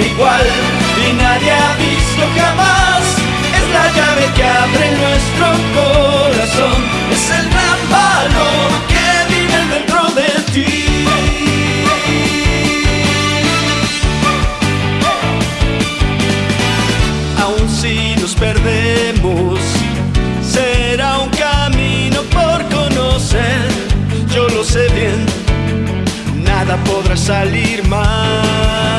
igual y nadie ha visto jamás. Es la llave que abre nuestro corazón, es el gran valor que vive dentro de ti. Aún si nos perdemos, será un camino por conocer. Yo lo sé bien, nada podrá salir mal.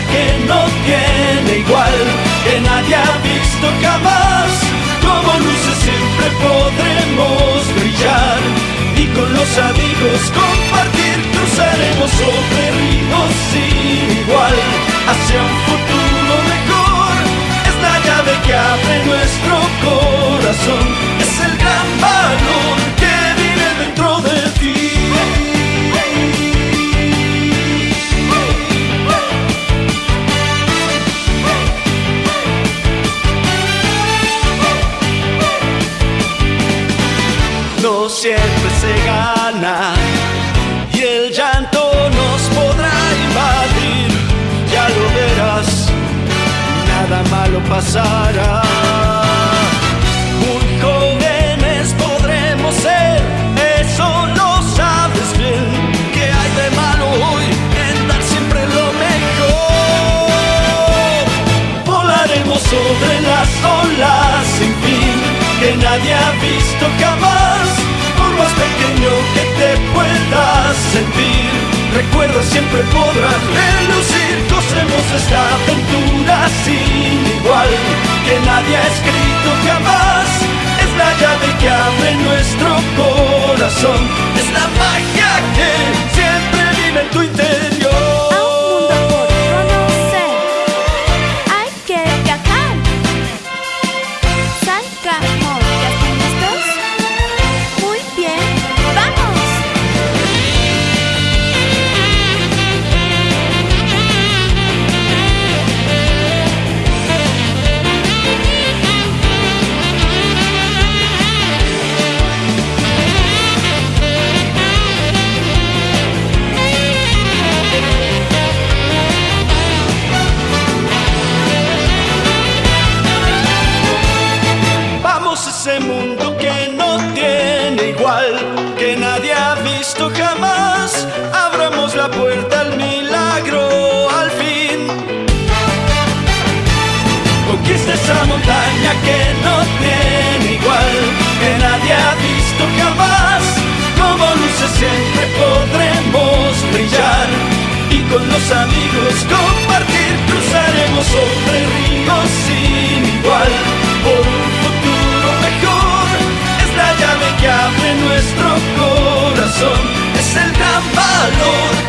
Que no tiene igual, que nadie ha visto jamás. Como luces siempre podremos brillar y con los amigos compartir cruzaremos sobre ríos sin igual hacia un futuro siempre se gana y el llanto nos podrá invadir. Ya lo verás, nada malo pasará. Muy jóvenes podremos ser, eso lo sabes bien. Que hay de malo hoy en dar siempre lo mejor? Volaremos sobre las olas sin fin que nadie ha visto jamás. Siempre podrás relucir. Gocemos esta aventura sin igual que nadie ha escrito jamás. Es la llave que abre nuestro corazón, que nadie ha visto jamás. Abramos la puerta al milagro al fin. Conquista esa montaña que no tiene igual, que nadie ha visto jamás. Como luces siempre podremos brillar y con los amigos compartir. nuestro corazón. Es el gran valor